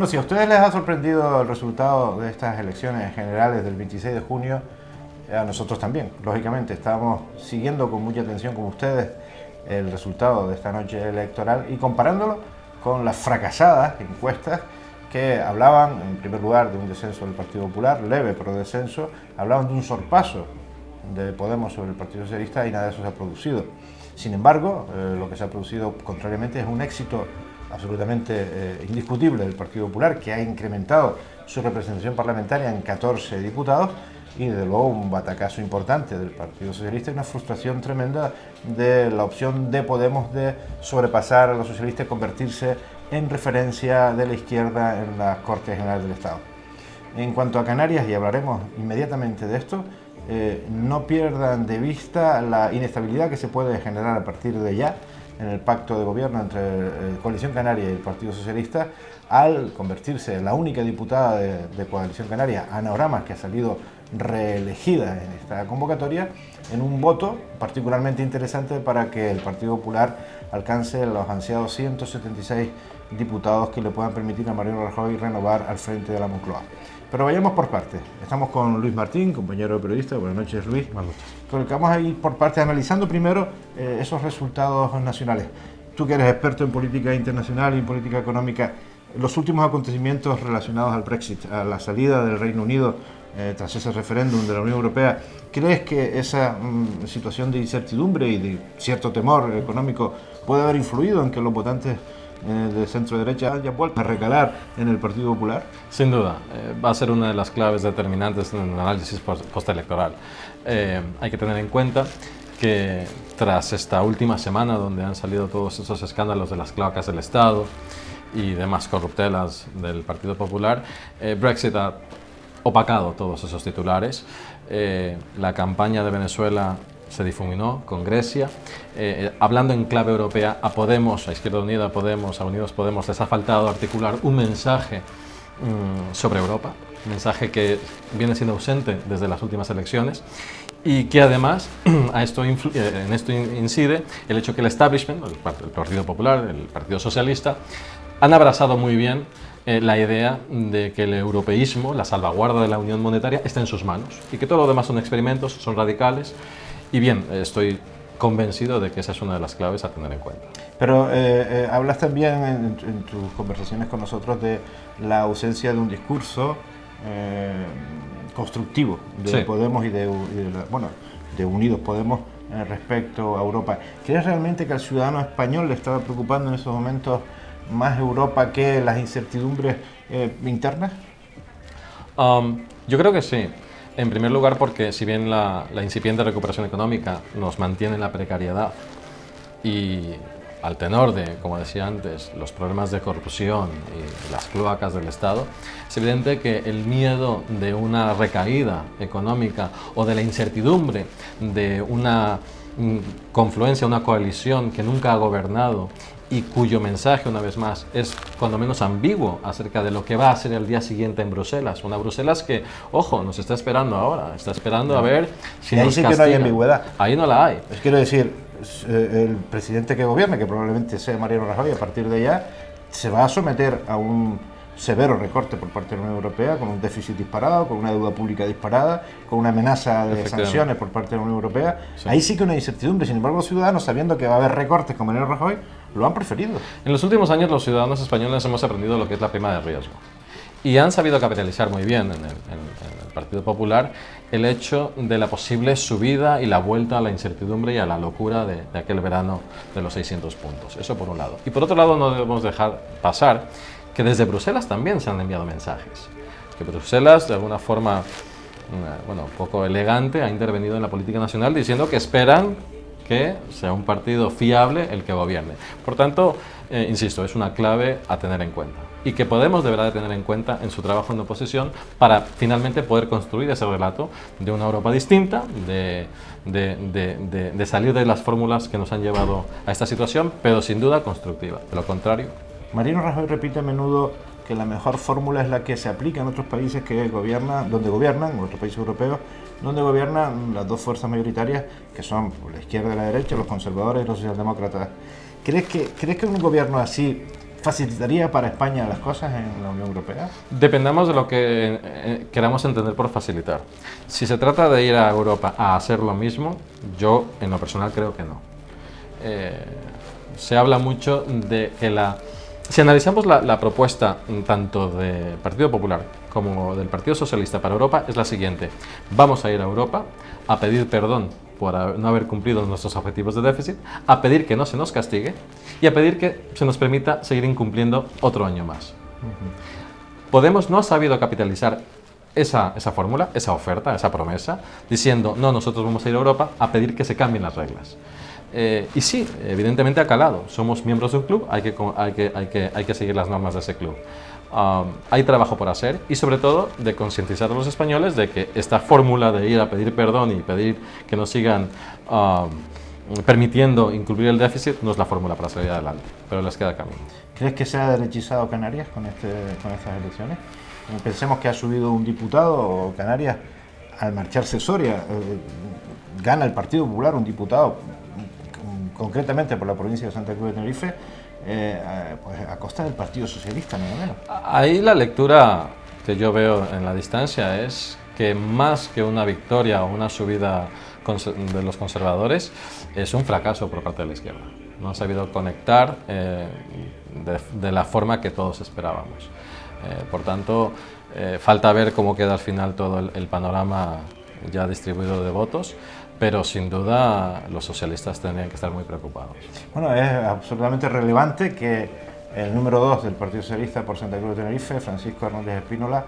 Bueno, si a ustedes les ha sorprendido el resultado de estas elecciones generales del 26 de junio, a nosotros también, lógicamente. Estamos siguiendo con mucha atención con ustedes el resultado de esta noche electoral y comparándolo con las fracasadas encuestas que hablaban, en primer lugar, de un descenso del Partido Popular, leve pero descenso, hablaban de un sorpaso de Podemos sobre el Partido Socialista y nada de eso se ha producido. Sin embargo, eh, lo que se ha producido contrariamente es un éxito absolutamente eh, indiscutible del Partido Popular, que ha incrementado su representación parlamentaria en 14 diputados y desde luego un batacazo importante del Partido Socialista y una frustración tremenda de la opción de Podemos de sobrepasar a los socialistas y convertirse en referencia de la izquierda en las Cortes Generales del Estado. En cuanto a Canarias, y hablaremos inmediatamente de esto, eh, no pierdan de vista la inestabilidad que se puede generar a partir de ya en el pacto de gobierno entre eh, Coalición Canaria y el Partido Socialista al convertirse en la única diputada de, Coalición Canaria, Ana Oramas, que ha salido reelegida en esta convocatoria, en un voto particularmente interesante para que el Partido Popular alcance los ansiados 176 diputados que le puedan permitir a Mariano Rajoy renovar al frente de la Moncloa. Pero vayamos por partes. Estamos con Luis Martín, compañero periodista. Buenas noches, Luis. Buenas noches. Que vamos a ir por partes analizando primero eh, esos resultados nacionales. Tú que eres experto en política internacional y en política económica, los últimos acontecimientos relacionados al Brexit, a la salida del Reino Unido eh, tras ese referéndum de la Unión Europea, ¿crees que esa mm, situación de incertidumbre y de cierto temor económico puede haber influido en que los votantes eh, de centro derecha haya vuelto a recalar en el Partido Popular? Sin duda, eh, va a ser una de las claves determinantes en el análisis postelectoral. Eh, hay que tener en cuenta que tras esta última semana donde han salido todos esos escándalos de las cloacas del Estado y demás corruptelas del Partido Popular, Brexit ha opacado todos esos titulares. la campaña de Venezuela se difuminó con Grecia. Eh, eh, hablando en clave europea, a Podemos, a Izquierda Unida, a Podemos, a Unidos Podemos, les ha faltado articular un mensaje mm, sobre Europa, un mensaje que viene siendo ausente desde las últimas elecciones y que además a esto eh, en esto incide el hecho que el establishment, el Partido Popular, el Partido Socialista, han abrazado muy bien la idea de que el europeísmo, la salvaguarda de la unión monetaria, está en sus manos y que todo lo demás son experimentos, son radicales y bien, estoy convencido de que esa es una de las claves a tener en cuenta. Pero eh, eh, hablas también en, tus conversaciones con nosotros de la ausencia de un discurso eh, constructivo de Podemos y de, bueno, de Unidos Podemos respecto a Europa. ¿Crees realmente que al ciudadano español le estaba preocupando en esos momentos más Europa que las incertidumbres internas? Um, yo creo que sí. En primer lugar porque si bien la, incipiente recuperación económica nos mantiene en la precariedad y al tenor de, como decía antes, los problemas de corrupción y las cloacas del Estado, es evidente que el miedo de una recaída económica o de la incertidumbre de una mm, confluencia, una coalición que nunca ha gobernado y cuyo mensaje, una vez más, es cuando menos ambiguo acerca de lo que va a ser el día siguiente en Bruselas. Una Bruselas que, ojo, nos está esperando ahora, está esperando a ver si y ahí sí que no hay ambigüedad. Ahí no la hay. Es quiero decir, eh, el presidente que gobierne, que probablemente sea Mariano Rajoy, a partir de ya se va a someter a un severo recorte por parte de la Unión Europea, con un déficit disparado, con una deuda pública disparada, con una amenaza de sanciones por parte de la Unión Europea. Ahí sí que hay incertidumbre. Sin embargo, los ciudadanos, sabiendo que va a haber recortes con Mariano Rajoy, lo han preferido. En los últimos años los ciudadanos españoles hemos aprendido lo que es la prima de riesgo y han sabido capitalizar muy bien en el, Partido Popular el hecho de la posible subida y la vuelta a la incertidumbre y a la locura de, de, aquel verano de los 600 puntos. Eso por un lado. Y por otro lado no debemos dejar pasar que desde Bruselas también se han enviado mensajes. Que Bruselas de alguna forma, bueno, un poco elegante, ha intervenido en la política nacional diciendo que esperan que sea un partido fiable el que gobierne. Por tanto, eh, insisto, es una clave a tener en cuenta y que Podemos deberá de tener en cuenta en su trabajo en oposición para finalmente poder construir ese relato de una Europa distinta, de, de, de, salir de las fórmulas que nos han llevado a esta situación, pero sin duda constructiva. De lo contrario... Marino Rajoy repite a menudo que la mejor fórmula es la que se aplica en otros países que gobiernan, donde gobiernan, en otros países europeos, donde gobiernan las dos fuerzas mayoritarias, que son la izquierda y la derecha, los conservadores y los socialdemócratas. ¿Crees que, ¿Crees que un gobierno así ¿Facilitaría para España las cosas en la Unión Europea? Dependemos de lo que eh, queramos entender por facilitar. Si se trata de ir a Europa a hacer lo mismo, yo en lo personal creo que no. Eh, se habla mucho de que la... Si analizamos la, la propuesta tanto del Partido Popular como del Partido Socialista para Europa, es la siguiente. Vamos a ir a Europa a pedir perdón por no haber cumplido nuestros objetivos de déficit, a pedir que no se nos castigue y a pedir que se nos permita seguir incumpliendo otro año más. Podemos no ha sabido capitalizar esa, esa fórmula, esa oferta, esa promesa, diciendo, no, nosotros vamos a ir a Europa a pedir que se cambien las reglas. Eh, y sí, evidentemente ha calado. Somos miembros de un club, hay que, hay que, hay que, hay que seguir las normas de ese club. Um, hay trabajo por hacer y sobre todo de concientizar a los españoles de que esta fórmula de ir a pedir perdón y pedir que nos sigan permitiendo incluir el déficit no es la fórmula para salir adelante, pero les queda camino. ¿Crees que se ha derechizado Canarias con, este, con estas elecciones? Pensemos que ha subido un diputado Canarias al marcharse Soria, eh, gana el Partido Popular un diputado concretamente por la provincia de Santa Cruz de Tenerife, eh, pues a costa del Partido Socialista, no menos. Ahí la lectura que yo veo en la distancia es que más que una victoria o una subida de los conservadores, es un fracaso por parte de la izquierda. No han sabido conectar eh, de, la forma que todos esperábamos. Eh, por tanto, falta ver cómo queda al final todo el panorama ya distribuido de votos, pero sin duda los socialistas tendrían que estar muy preocupados. Bueno, es absolutamente relevante que el número 2 del Partido Socialista por Santa Cruz de Tenerife, Francisco Hernández Espínola,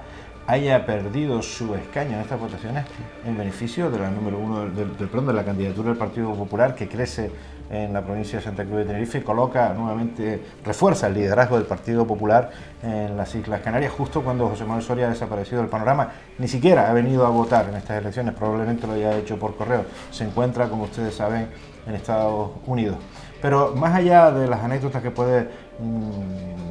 haya perdido su escaño en estas votaciones en beneficio de la número uno del, de la candidatura del Partido Popular que crece en la provincia de Santa Cruz de Tenerife y coloca nuevamente, refuerza el liderazgo del Partido Popular en las Islas Canarias justo cuando José Manuel Soria ha desaparecido del panorama. Ni siquiera ha venido a votar en estas elecciones, probablemente lo haya hecho por correo. Se encuentra, como ustedes saben, en Estados Unidos. Pero más allá de las anécdotas que puede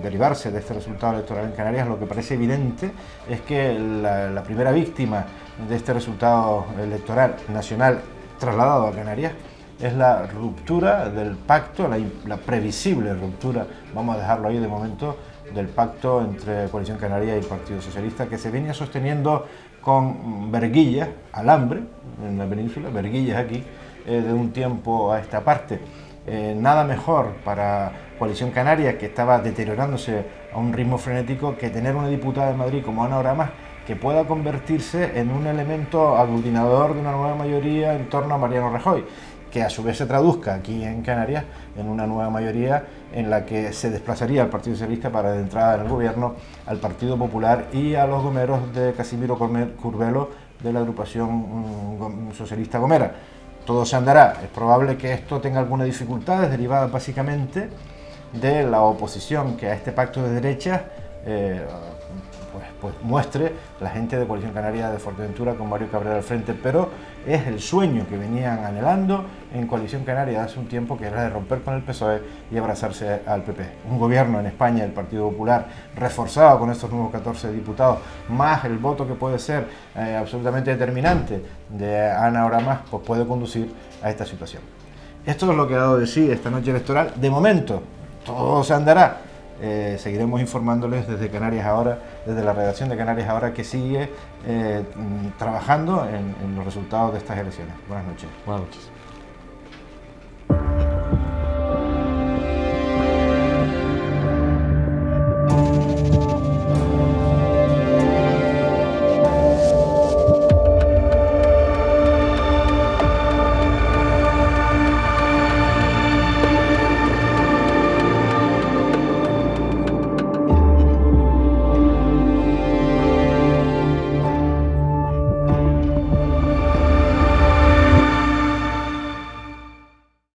derivarse de este resultado electoral en Canarias, lo que parece evidente es que la, primera víctima de este resultado electoral nacional trasladado a Canarias es la ruptura del pacto, la, previsible ruptura, vamos a dejarlo ahí de momento, del pacto entre Coalición Canaria y el Partido Socialista, que se venía sosteniendo con verguillas, alambre en la península, verguillas aquí, eh, de un tiempo a esta parte. Eh, nada mejor para Coalición Canaria, que estaba deteriorándose a un ritmo frenético, que tener una diputada de Madrid como Ana Oramas, que pueda convertirse en un elemento aglutinador de una nueva mayoría en torno a Mariano Rajoy, que a su vez se traduzca aquí en Canarias en una nueva mayoría en la que se desplazaría al Partido Socialista para de entrada en el gobierno, al Partido Popular y a los gomeros de Casimiro Curvelo de la agrupación mm, socialista Gomera todo se andará. Es probable que esto tenga algunas dificultades derivadas básicamente de la oposición que a este pacto de derechas eh, pues, pues, muestre la gente de Coalición Canaria de Fuerteventura con Mario Cabrera al frente, pero es el sueño que venían anhelando en Coalición Canaria hace un tiempo, que era de romper con el PSOE y abrazarse al PP. Un gobierno en España, el Partido Popular, reforzado con estos nuevos 14 diputados, más el voto que puede ser eh, absolutamente determinante de Ana más, pues puede conducir a esta situación. Esto es lo que ha dado de sí esta noche electoral. De momento, todo se andará eh, seguiremos informándoles desde Canarias Ahora, desde la redacción de Canarias Ahora, que sigue eh, trabajando en, en los resultados de estas elecciones. Buenas noches. Buenas noches.